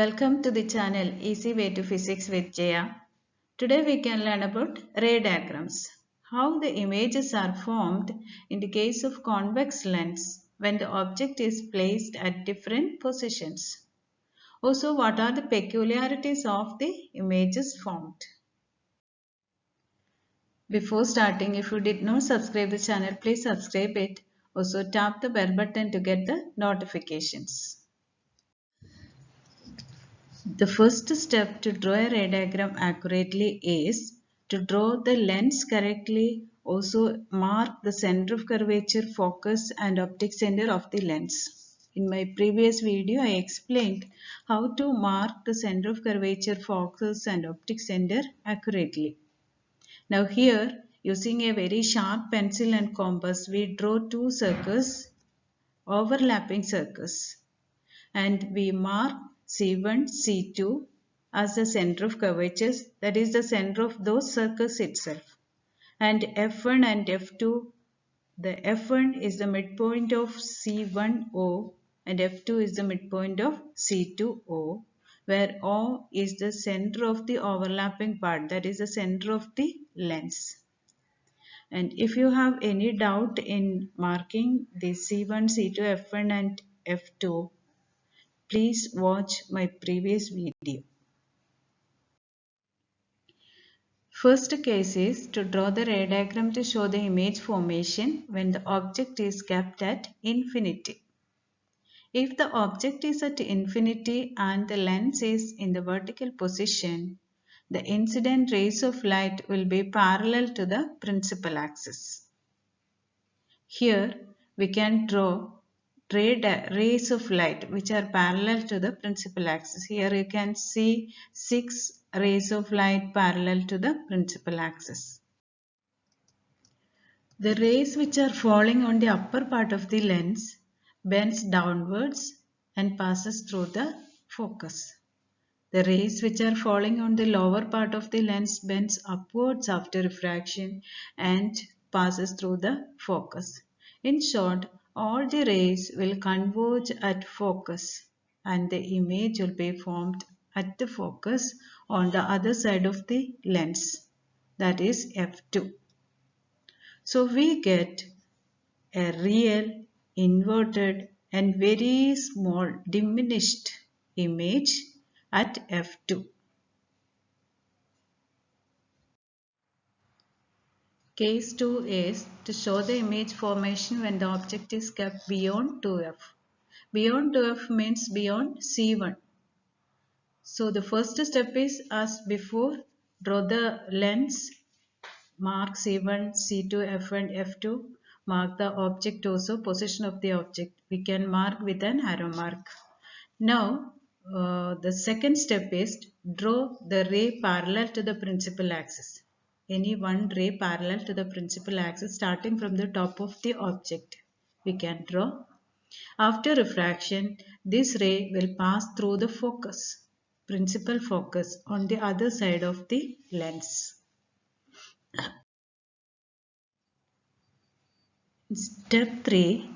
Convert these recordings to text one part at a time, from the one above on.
Welcome to the channel Easy Way to Physics with Jaya. Today we can learn about ray diagrams. How the images are formed in the case of convex lens when the object is placed at different positions. Also what are the peculiarities of the images formed. Before starting if you did not subscribe the channel please subscribe it. Also tap the bell button to get the notifications. The first step to draw a ray diagram accurately is to draw the lens correctly, also mark the center of curvature, focus and optic center of the lens. In my previous video, I explained how to mark the center of curvature, focus and optic center accurately. Now here, using a very sharp pencil and compass, we draw two circles, overlapping circles. And we mark C1, C2 as the center of curvatures that is the center of those circles itself. And F1 and F2 the F1 is the midpoint of C1O and F2 is the midpoint of C2O where O is the center of the overlapping part that is the center of the lens. And if you have any doubt in marking the C1, C2, F1 and F2 Please watch my previous video. First case is to draw the ray diagram to show the image formation when the object is kept at infinity. If the object is at infinity and the lens is in the vertical position, the incident rays of light will be parallel to the principal axis. Here we can draw rays of light which are parallel to the principal axis. Here you can see six rays of light parallel to the principal axis. The rays which are falling on the upper part of the lens bends downwards and passes through the focus. The rays which are falling on the lower part of the lens bends upwards after refraction and passes through the focus. In short, all the rays will converge at focus and the image will be formed at the focus on the other side of the lens that is f2. So we get a real inverted and very small diminished image at f2. Case 2 is to show the image formation when the object is kept beyond 2f. Beyond 2f means beyond C1. So the first step is as before draw the lens, mark C1, C2, F1, F2, mark the object also, position of the object. We can mark with an arrow mark. Now uh, the second step is draw the ray parallel to the principal axis any one ray parallel to the principal axis starting from the top of the object. We can draw. After refraction, this ray will pass through the focus, principal focus on the other side of the lens. Step 3,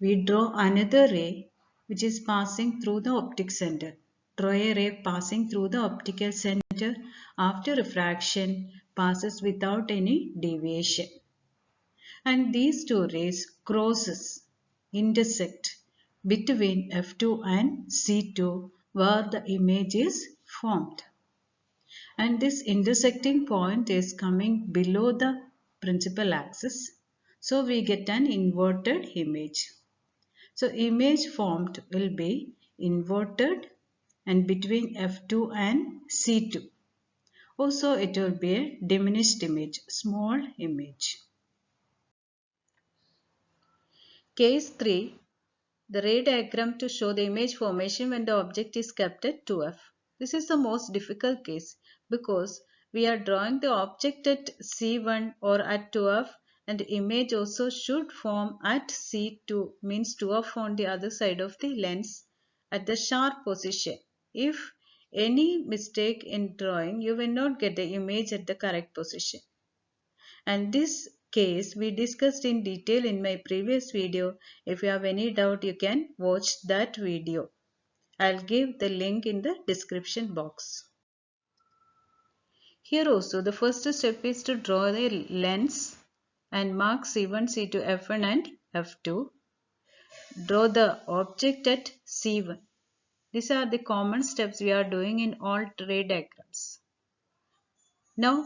we draw another ray which is passing through the optic center. Draw a ray passing through the optical center after refraction passes without any deviation. And these two rays crosses, intersect between F2 and C2 where the image is formed. And this intersecting point is coming below the principal axis. So we get an inverted image. So image formed will be inverted and between F2 and C2. Also it will be a diminished image, small image. Case 3. The ray diagram to show the image formation when the object is kept at 2f. This is the most difficult case because we are drawing the object at C1 or at 2f and image also should form at C2 means 2f on the other side of the lens at the sharp position. If any mistake in drawing, you will not get the image at the correct position. And this case we discussed in detail in my previous video. If you have any doubt, you can watch that video. I'll give the link in the description box. Here also the first step is to draw the lens and mark C1, C2, F1 and F2. Draw the object at C1. These are the common steps we are doing in all ray diagrams. Now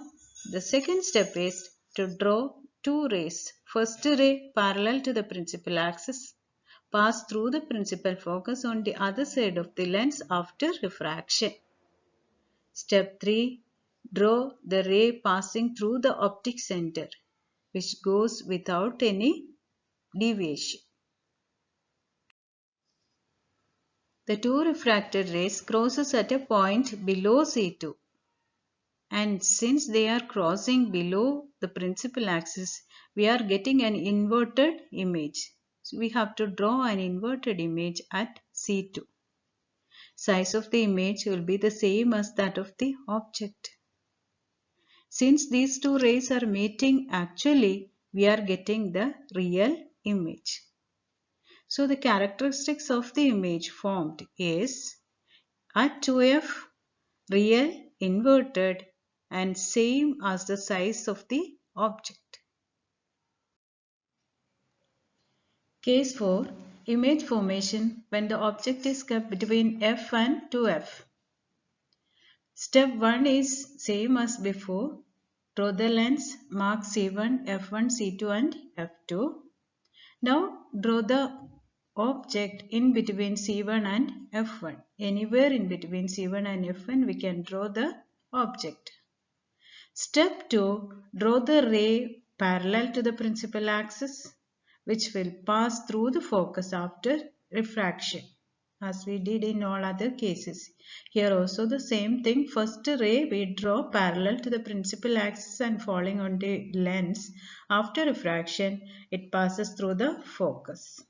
the second step is to draw two rays. First ray parallel to the principal axis pass through the principal focus on the other side of the lens after refraction. Step 3. Draw the ray passing through the optic center which goes without any deviation. The two refracted rays crosses at a point below C2 and since they are crossing below the principal axis we are getting an inverted image. So we have to draw an inverted image at C2. Size of the image will be the same as that of the object. Since these two rays are meeting actually we are getting the real image. So the characteristics of the image formed is at 2f real inverted and same as the size of the object. Case 4. Image formation when the object is kept between f and 2f. Step 1 is same as before. Draw the lens, mark C1, F1, C2 and F2. Now draw the object in between C1 and F1. Anywhere in between C1 and F1 we can draw the object. Step 2. Draw the ray parallel to the principal axis which will pass through the focus after refraction as we did in all other cases. Here also the same thing. First ray we draw parallel to the principal axis and falling on the lens. After refraction it passes through the focus.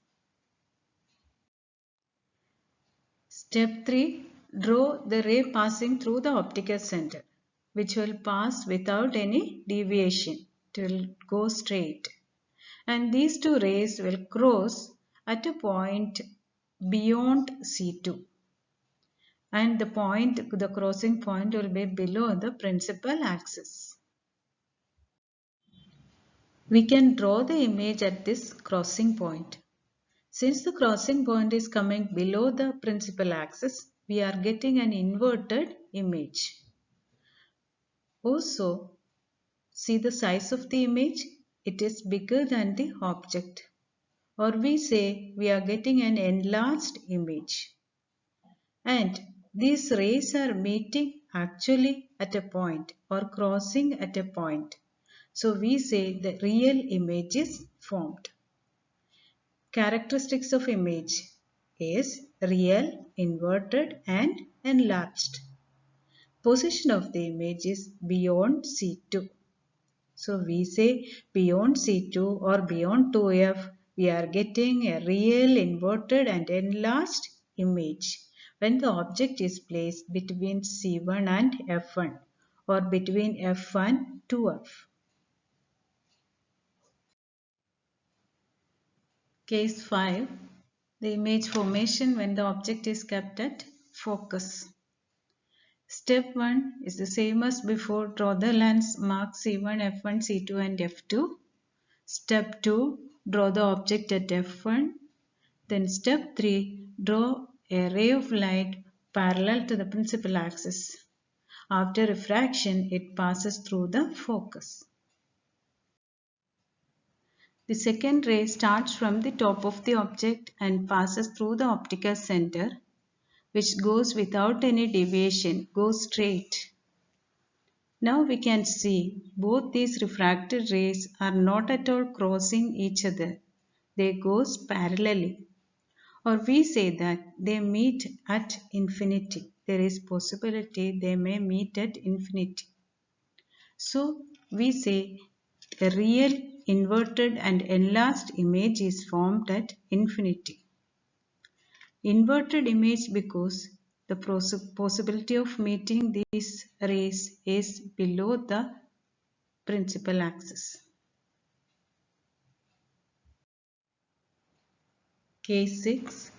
Step 3. Draw the ray passing through the optical center which will pass without any deviation. It will go straight. And these two rays will cross at a point beyond C2. And the point, the crossing point will be below the principal axis. We can draw the image at this crossing point. Since the crossing point is coming below the principal axis, we are getting an inverted image. Also, see the size of the image? It is bigger than the object. Or we say we are getting an enlarged image. And these rays are meeting actually at a point or crossing at a point. So we say the real image is formed. Characteristics of image is real, inverted and enlarged position of the image is beyond C2. So we say beyond C2 or beyond 2F we are getting a real inverted and enlarged image when the object is placed between C1 and F1 or between F1 to F. Case 5 The image formation when the object is kept at focus. Step 1 is the same as before. Draw the lens, mark C1, F1, C2 and F2. Step 2. Draw the object at F1. Then step 3. Draw a ray of light parallel to the principal axis. After refraction, it passes through the focus. The second ray starts from the top of the object and passes through the optical center which goes without any deviation, goes straight. Now we can see both these refracted rays are not at all crossing each other. They goes parallelly. Or we say that they meet at infinity. There is possibility they may meet at infinity. So we say a real inverted and enlarged image is formed at infinity inverted image because the possibility of meeting these rays is below the principal axis. Case 6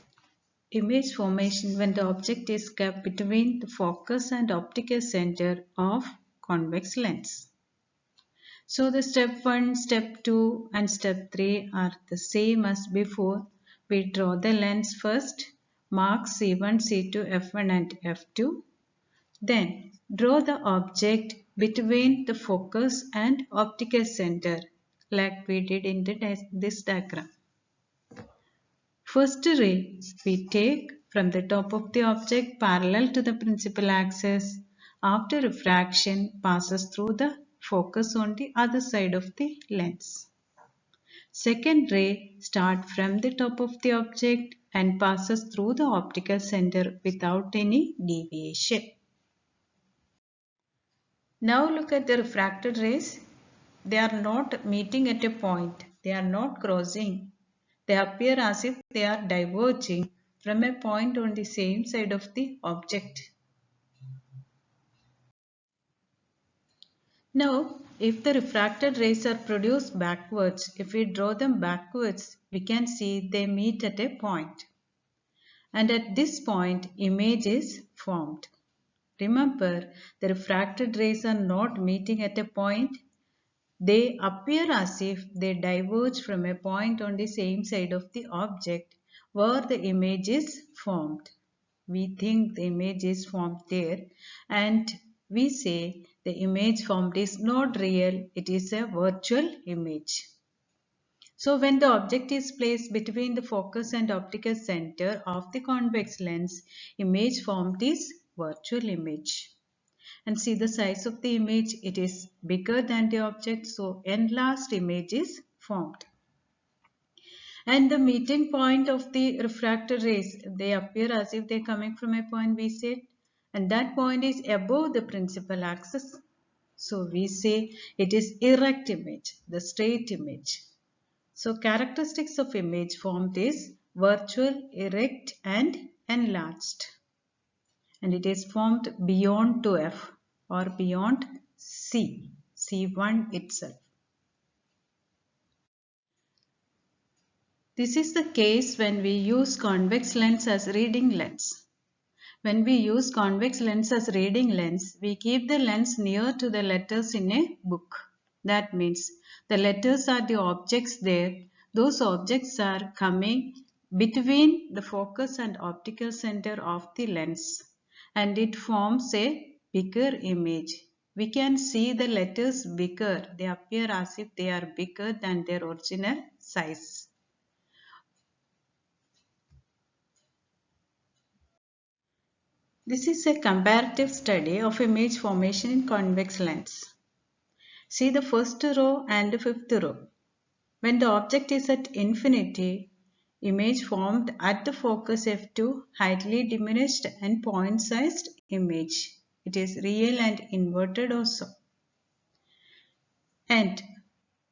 image formation when the object is kept between the focus and optical center of convex lens. So the step 1, step 2 and step 3 are the same as before. We draw the lens first, mark C1, C2, F1 and F2. Then draw the object between the focus and optical center like we did in the, this diagram. First ray we take from the top of the object parallel to the principal axis. After refraction passes through the focus on the other side of the lens. Second ray start from the top of the object and passes through the optical center without any deviation. Now look at the refracted rays. They are not meeting at a point. They are not crossing. They appear as if they are diverging from a point on the same side of the object. Now, if the refracted rays are produced backwards, if we draw them backwards, we can see they meet at a point. And at this point, image is formed. Remember, the refracted rays are not meeting at a point. They appear as if they diverge from a point on the same side of the object where the image is formed. We think the image is formed there and we say the image formed is not real, it is a virtual image. So when the object is placed between the focus and optical center of the convex lens, image formed is virtual image. And see the size of the image, it is bigger than the object, so enlarged image is formed. And the meeting point of the refracted rays, they appear as if they are coming from a point we said and that point is above the principal axis. So we say it is erect image, the straight image. So characteristics of image formed is virtual, erect and enlarged. And it is formed beyond 2F or beyond C, C1 itself. This is the case when we use convex lens as reading lens. When we use convex lens as reading lens, we keep the lens near to the letters in a book. That means the letters are the objects there. Those objects are coming between the focus and optical center of the lens and it forms a bigger image. We can see the letters bigger. They appear as if they are bigger than their original size. This is a comparative study of image formation in convex lens. See the first row and the fifth row. When the object is at infinity, image formed at the focus f2 highly diminished and point sized image. It is real and inverted also. And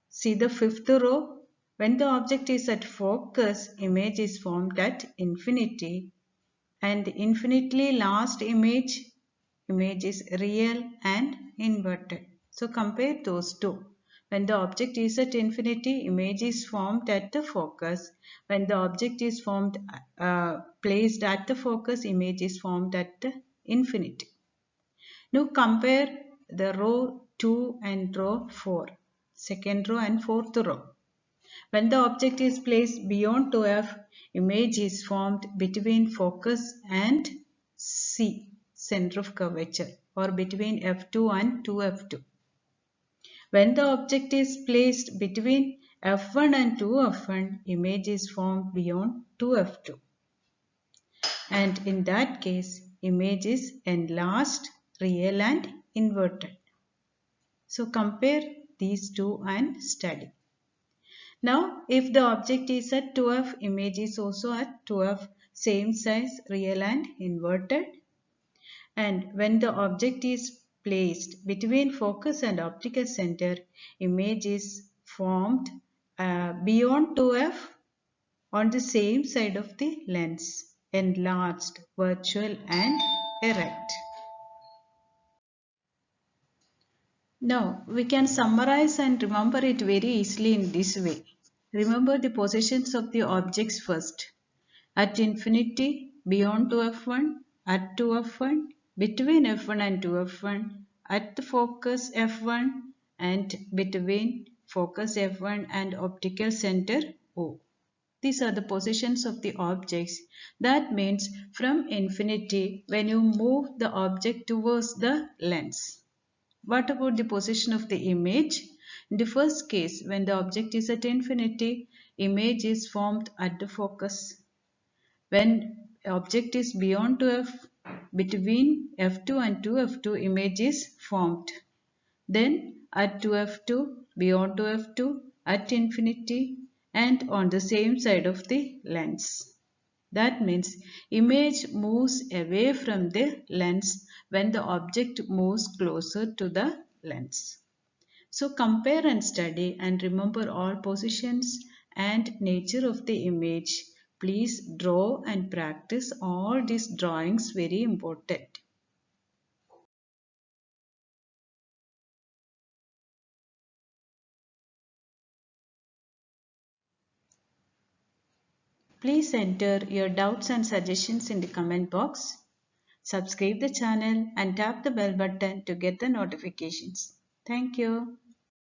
see the fifth row. When the object is at focus, image is formed at infinity and infinitely last image image is real and inverted. So compare those two. When the object is at infinity, image is formed at the focus. When the object is formed, uh, placed at the focus, image is formed at the infinity. Now compare the row 2 and row 4, second row and fourth row. When the object is placed beyond 2f, image is formed between focus and C, center of curvature or between f2 and 2f2. When the object is placed between f1 and 2f1, image is formed beyond 2f2. And in that case, image is enlarged, real and inverted. So compare these two and study. Now, if the object is at 2f, image is also at 2f, same size, real and inverted. And when the object is placed between focus and optical center, image is formed uh, beyond 2f on the same side of the lens, enlarged, virtual and erect. Now, we can summarize and remember it very easily in this way. Remember the positions of the objects first. At infinity, beyond to F1, at to F1, between F1 and 2F1, at the focus F1 and between focus F1 and optical center O. These are the positions of the objects. That means from infinity when you move the object towards the lens. What about the position of the image? In the first case, when the object is at infinity, image is formed at the focus. When object is beyond 2f, between f2 and 2f2, image is formed. Then at 2f2, beyond 2f2, at infinity, and on the same side of the lens. That means image moves away from the lens when the object moves closer to the lens. So compare and study and remember all positions and nature of the image. Please draw and practice all these drawings very important. Please enter your doubts and suggestions in the comment box. Subscribe the channel and tap the bell button to get the notifications. Thank you.